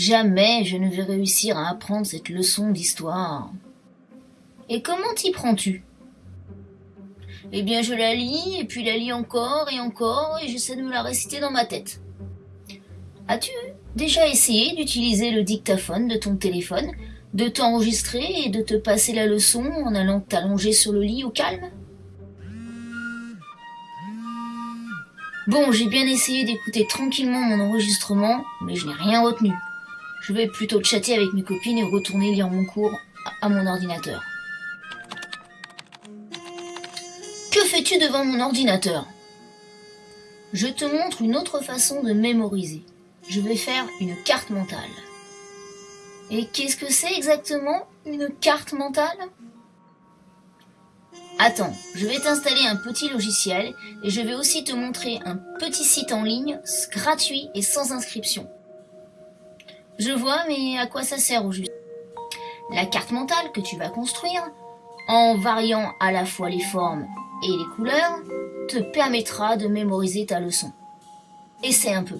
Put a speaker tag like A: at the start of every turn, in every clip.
A: Jamais je ne vais réussir à apprendre cette leçon d'histoire. Et comment t'y prends-tu? Eh bien, je la lis, et puis la lis encore et encore, et j'essaie de me la réciter dans ma tête. As-tu déjà essayé d'utiliser le dictaphone de ton téléphone, de t'enregistrer et de te passer la leçon en allant t'allonger sur le lit au calme? Bon, j'ai bien essayé d'écouter tranquillement mon enregistrement, mais je n'ai rien retenu. Je vais plutôt chatter avec mes copines et retourner lire mon cours à mon ordinateur. Que fais-tu devant mon ordinateur? Je te montre une autre façon de mémoriser. Je vais faire une carte mentale. Et qu'est-ce que c'est exactement une carte mentale? Attends, je vais t'installer un petit logiciel et je vais aussi te montrer un petit site en ligne gratuit et sans inscription. Je vois, mais à quoi ça sert au juste? La carte mentale que tu vas construire, en variant à la fois les formes et les couleurs, te permettra de mémoriser ta leçon. Essaie un peu.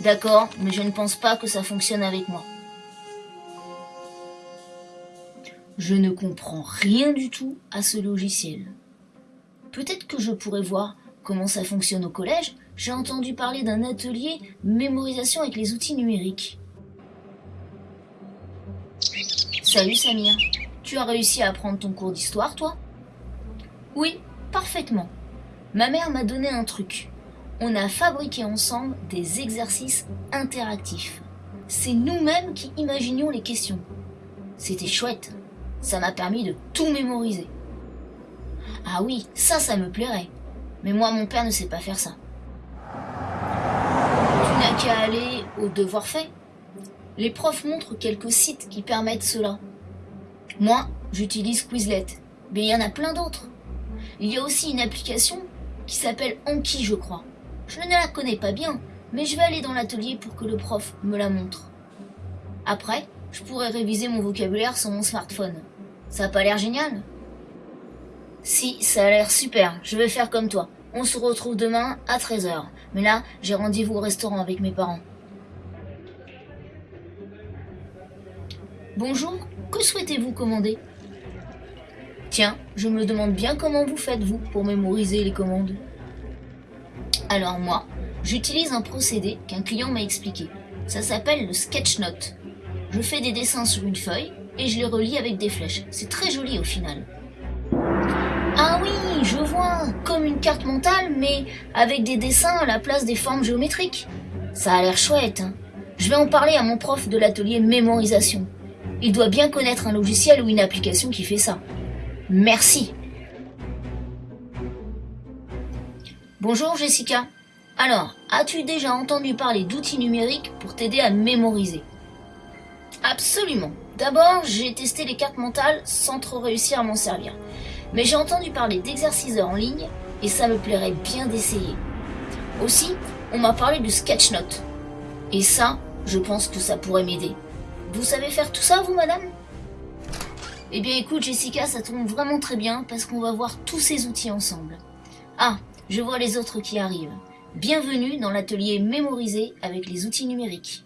A: D'accord, mais je ne pense pas que ça fonctionne avec moi. Je ne comprends rien du tout à ce logiciel. Peut-être que je pourrais voir comment ça fonctionne au collège. J'ai entendu parler d'un atelier mémorisation avec les outils numériques. Salut Samir, tu as réussi à apprendre ton cours d'histoire, toi? Oui, parfaitement. Ma mère m'a donné un truc. On a fabriqué ensemble des exercices interactifs. C'est nous-mêmes qui imaginions les questions. C'était chouette. Ça m'a permis de tout mémoriser. Ah oui, ça, ça me plairait. Mais moi, mon père ne sait pas faire ça. Qu'à aller au devoir fait. Les profs montrent quelques sites qui permettent cela. Moi, j'utilise Quizlet, mais il y en a plein d'autres. Il y a aussi une application qui s'appelle Anki, je crois. Je ne la connais pas bien, mais je vais aller dans l'atelier pour que le prof me la montre. Après, je pourrais réviser mon vocabulaire sur mon smartphone. Ça a pas l'air génial? Si, ça a l'air super. Je vais faire comme toi. On se retrouve demain à 13h. Mais là, j'ai rendez-vous au restaurant avec mes parents. Bonjour, que souhaitez-vous commander? Tiens, je me demande bien comment vous faites, vous, pour mémoriser les commandes. Alors moi, j'utilise un procédé qu'un client m'a expliqué. Ça s'appelle le sketch note. Je fais des dessins sur une feuille et je les relis avec des flèches. C'est très joli au final. Ah oui, je vois, comme une carte mentale, mais avec des dessins à la place des formes géométriques. Ça a l'air chouette. Hein. je vais en parler à mon prof de l'atelier mémorisation. Il doit bien connaître un logiciel ou une application qui fait ça. Merci. Bonjour Jessica. Alors, as-tu déjà entendu parler d'outils numériques pour t'aider à mémoriser? Absolument. D'abord, j'ai testé les cartes mentales sans trop réussir à m'en servir. Mais j'ai entendu parler d'exercices en ligne et ça me plairait bien d'essayer. Aussi, on m'a parlé du sketchnote. Et ça, je pense que ça pourrait m'aider. Vous savez faire tout ça, vous, madame? Eh bien, écoute, Jessica, ça tombe vraiment très bien parce qu'on va voir tous ces outils ensemble. Ah, je vois les autres qui arrivent. Bienvenue dans l'atelier mémorisé avec les outils numériques.